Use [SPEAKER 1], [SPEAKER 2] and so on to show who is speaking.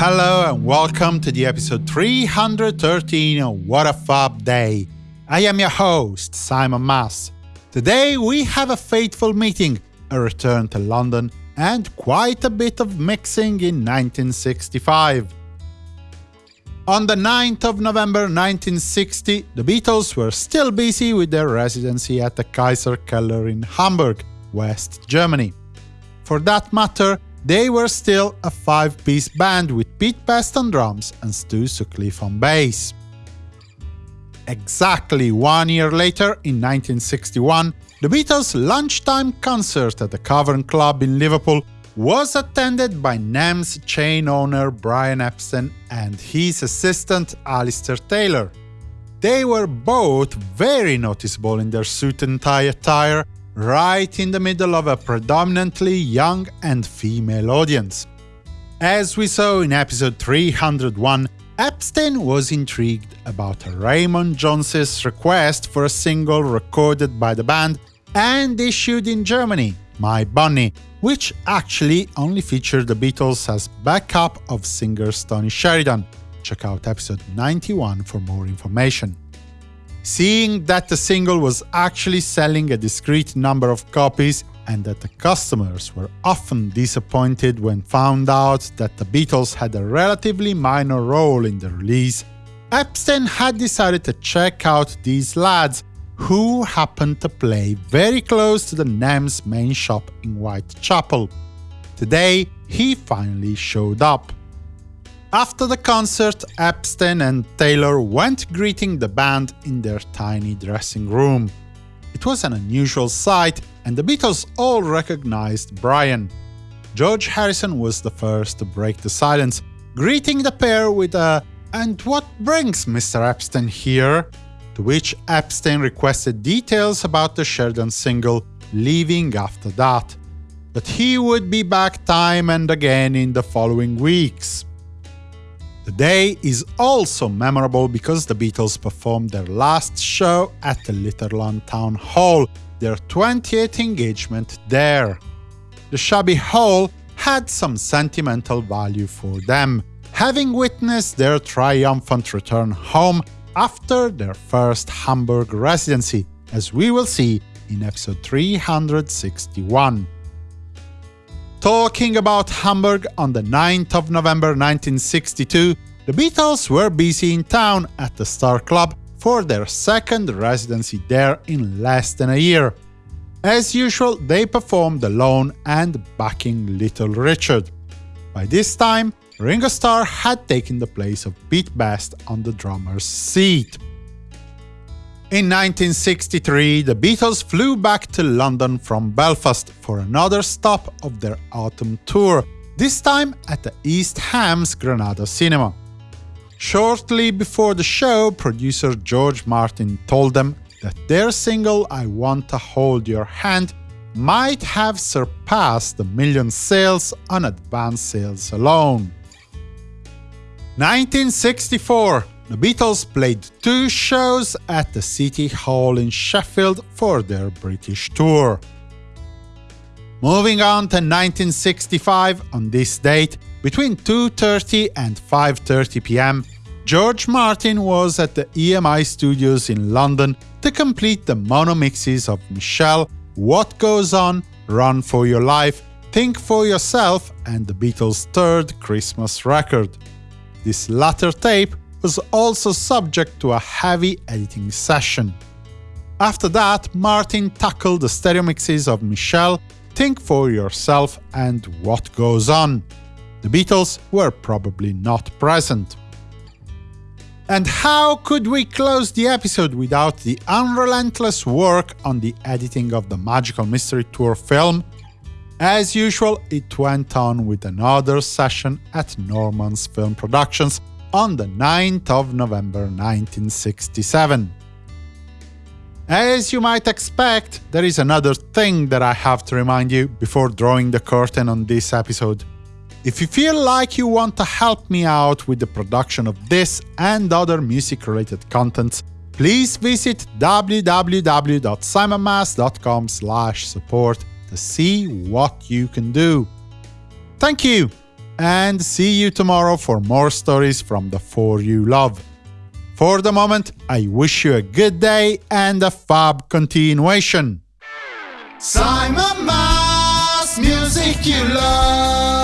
[SPEAKER 1] Hello and welcome to the episode 313 of What a Fab Day. I am your host, Simon Mas. Today we have a fateful meeting, a return to London, and quite a bit of mixing in 1965. On the 9th of November 1960, the Beatles were still busy with their residency at the Kaiser Keller in Hamburg, West Germany. For that matter, they were still a five-piece band with Pete Best on drums and Stu Sutcliffe on bass. Exactly one year later, in 1961, the Beatles' lunchtime concert at the Cavern Club in Liverpool was attended by NEMS chain owner Brian Epstein and his assistant Alistair Taylor. They were both very noticeable in their suit and tie attire, right in the middle of a predominantly young and female audience. As we saw in episode 301, Epstein was intrigued about Raymond Jones's request for a single recorded by the band and issued in Germany, My Bonnie, which actually only featured the Beatles as backup of singer Tony Sheridan. Check out episode 91 for more information. Seeing that the single was actually selling a discrete number of copies and that the customers were often disappointed when found out that the Beatles had a relatively minor role in the release, Epstein had decided to check out these lads, who happened to play very close to the NEMS main shop in Whitechapel. Today, he finally showed up. After the concert, Epstein and Taylor went greeting the band in their tiny dressing room. It was an unusual sight, and the Beatles all recognized Brian. George Harrison was the first to break the silence, greeting the pair with a “And what brings Mr. Epstein here?” to which Epstein requested details about the Sheridan single, leaving after that. But he would be back time and again in the following weeks. The day is also memorable because the Beatles performed their last show at the Litherland Town Hall, their 28th engagement there. The shabby hall had some sentimental value for them, having witnessed their triumphant return home after their first Hamburg residency, as we will see in episode 361. Talking about Hamburg on the 9th of November 1962, the Beatles were busy in town at the Star Club for their second residency there in less than a year. As usual, they performed alone and backing Little Richard. By this time, Ringo Starr had taken the place of Pete Best on the drummer's seat. In 1963, the Beatles flew back to London from Belfast for another stop of their autumn tour, this time at the East Ham's Granada Cinema. Shortly before the show, producer George Martin told them that their single I Want to Hold Your Hand might have surpassed the million sales on advance sales alone. 1964 the Beatles played two shows at the City Hall in Sheffield for their British tour. Moving on to 1965, on this date, between 2.30 and 5.30 pm, George Martin was at the EMI studios in London to complete the mono mixes of Michelle, What Goes On, Run For Your Life, Think For Yourself and the Beatles' third Christmas record. This latter tape was also subject to a heavy editing session. After that, Martin tackled the stereo mixes of Michelle, Think For Yourself and What Goes On. The Beatles were probably not present. And how could we close the episode without the unrelentless work on the editing of the Magical Mystery Tour film? As usual, it went on with another session at Norman's Film Productions on the 9th of November 1967. As you might expect, there is another thing that I have to remind you before drawing the curtain on this episode. If you feel like you want to help me out with the production of this and other music-related contents, please visit www.simonmas.com support to see what you can do. Thank you! And see you tomorrow for more stories from the four you love. For the moment, I wish you a good day and a fab continuation. Simon Mas, music you love.